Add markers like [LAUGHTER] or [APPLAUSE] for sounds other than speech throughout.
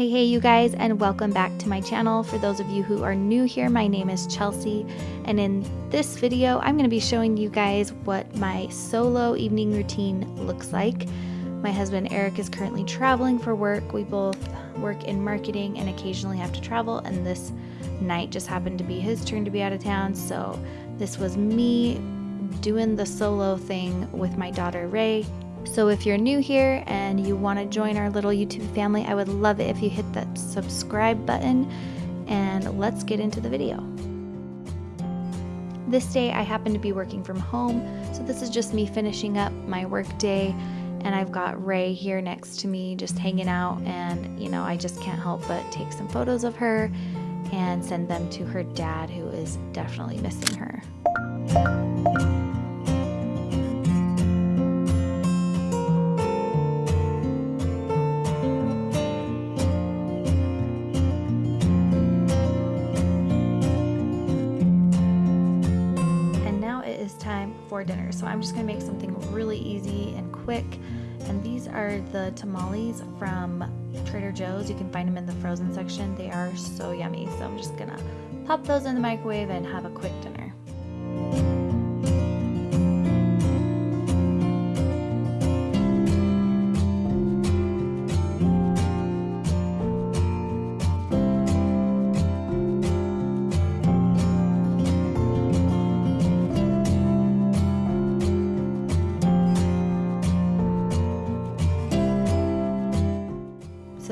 Hey, hey, you guys, and welcome back to my channel. For those of you who are new here, my name is Chelsea, and in this video, I'm going to be showing you guys what my solo evening routine looks like. My husband Eric is currently traveling for work. We both work in marketing and occasionally have to travel, and this night just happened to be his turn to be out of town, so this was me doing the solo thing with my daughter Ray so if you're new here and you want to join our little YouTube family, I would love it if you hit that subscribe button and let's get into the video. This day I happen to be working from home, so this is just me finishing up my work day and I've got Ray here next to me just hanging out and you know I just can't help but take some photos of her and send them to her dad who is definitely missing her. For dinner. So I'm just gonna make something really easy and quick. And these are the tamales from Trader Joe's. You can find them in the frozen section. They are so yummy. So I'm just gonna pop those in the microwave and have a quick dinner.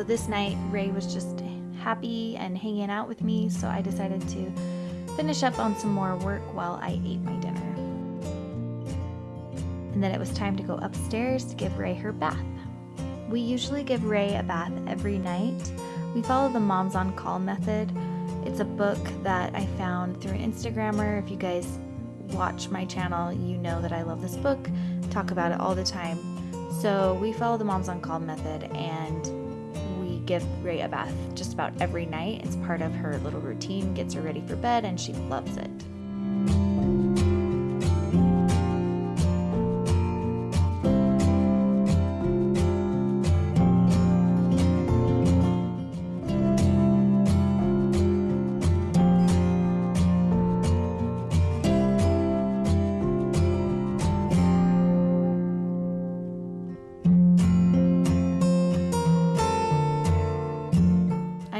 This night, Ray was just happy and hanging out with me, so I decided to finish up on some more work while I ate my dinner. And then it was time to go upstairs to give Ray her bath. We usually give Ray a bath every night. We follow the Moms on Call method. It's a book that I found through an Instagrammer. If you guys watch my channel, you know that I love this book, talk about it all the time. So we follow the Moms on Call method and give Ray a bath just about every night. It's part of her little routine, gets her ready for bed, and she loves it.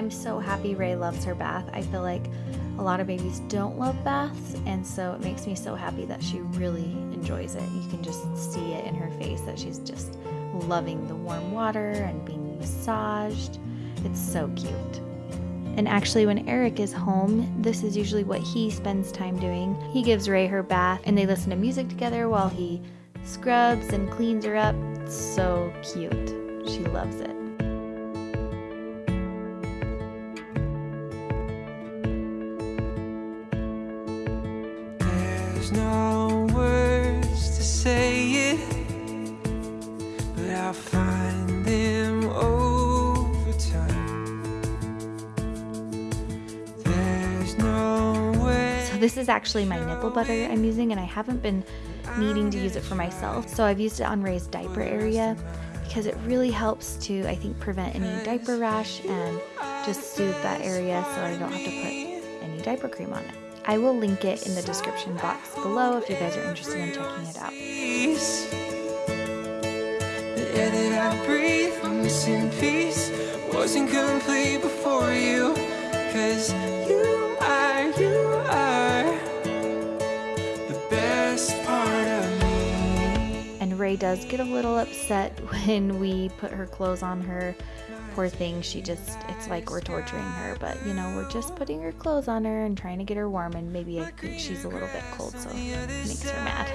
I'm so happy Ray loves her bath. I feel like a lot of babies don't love baths, and so it makes me so happy that she really enjoys it. You can just see it in her face that she's just loving the warm water and being massaged. It's so cute. And actually, when Eric is home, this is usually what he spends time doing. He gives Ray her bath and they listen to music together while he scrubs and cleans her up. It's so cute. She loves it. This is actually my nipple butter I'm using, and I haven't been needing to use it for myself. So I've used it on Ray's diaper area because it really helps to, I think, prevent any diaper rash and just soothe that area so I don't have to put any diaper cream on it. I will link it in the description box below if you guys are interested in checking it out. The air that I breathe, I'm missing peace Wasn't complete Ray does get a little upset [LAUGHS] when we put her clothes on her poor thing, she just, it's like we're torturing her, but you know, we're just putting her clothes on her and trying to get her warm, and maybe I think she's a little bit cold, so it makes her mad.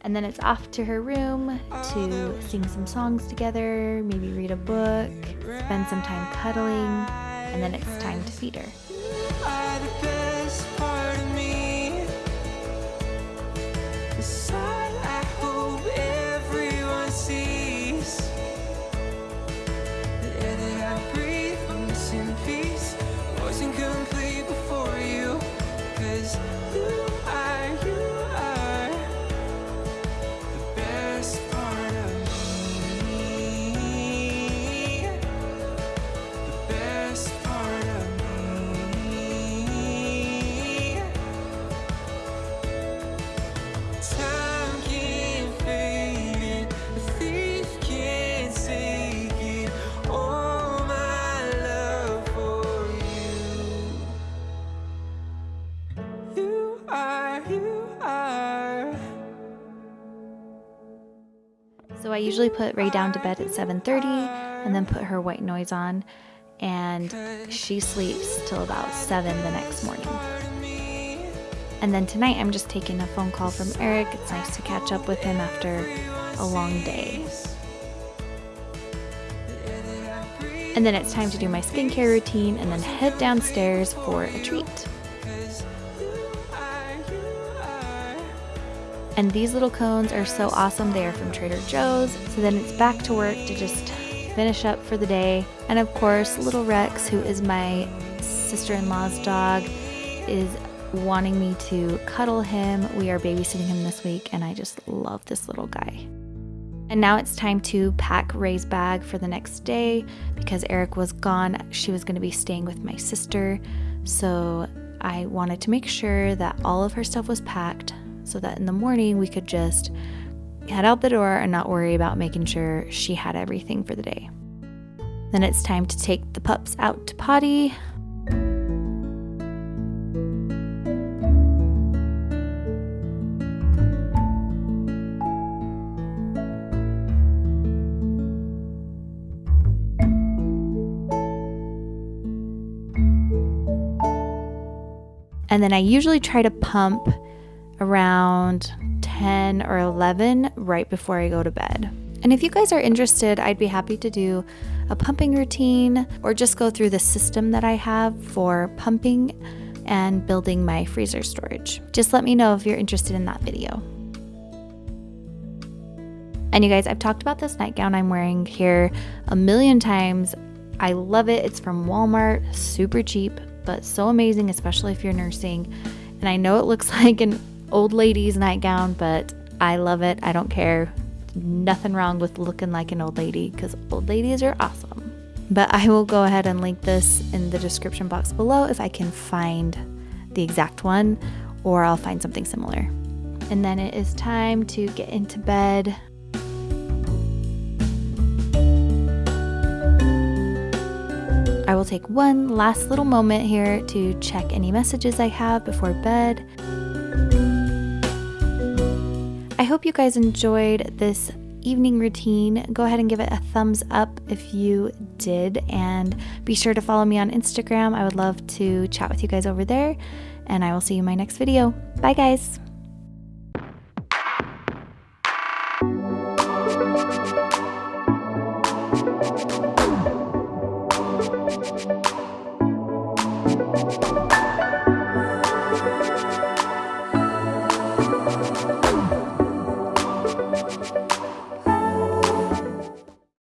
And then it's off to her room to sing some songs together, maybe read a book, spend some time cuddling, and then it's time to feed her. Usually put Ray down to bed at 7:30 and then put her white noise on and she sleeps till about 7 the next morning. And then tonight I'm just taking a phone call from Eric. It's nice to catch up with him after a long day. And then it's time to do my skincare routine and then head downstairs for a treat. And these little cones are so awesome. They are from Trader Joe's. So then it's back to work to just finish up for the day. And of course, little Rex, who is my sister-in-law's dog, is wanting me to cuddle him. We are babysitting him this week and I just love this little guy. And now it's time to pack Ray's bag for the next day because Eric was gone. She was going to be staying with my sister. So I wanted to make sure that all of her stuff was packed so that in the morning we could just head out the door and not worry about making sure she had everything for the day. Then it's time to take the pups out to potty. And then I usually try to pump around 10 or 11 right before I go to bed. And if you guys are interested, I'd be happy to do a pumping routine or just go through the system that I have for pumping and building my freezer storage. Just let me know if you're interested in that video. And you guys, I've talked about this nightgown I'm wearing here a million times. I love it. It's from Walmart, super cheap, but so amazing, especially if you're nursing. And I know it looks [LAUGHS] like an old lady's nightgown, but I love it. I don't care. Nothing wrong with looking like an old lady because old ladies are awesome. But I will go ahead and link this in the description box below if I can find the exact one or I'll find something similar. And then it is time to get into bed. I will take one last little moment here to check any messages I have before bed. I hope you guys enjoyed this evening routine. Go ahead and give it a thumbs up if you did, and be sure to follow me on Instagram. I would love to chat with you guys over there, and I will see you in my next video. Bye, guys.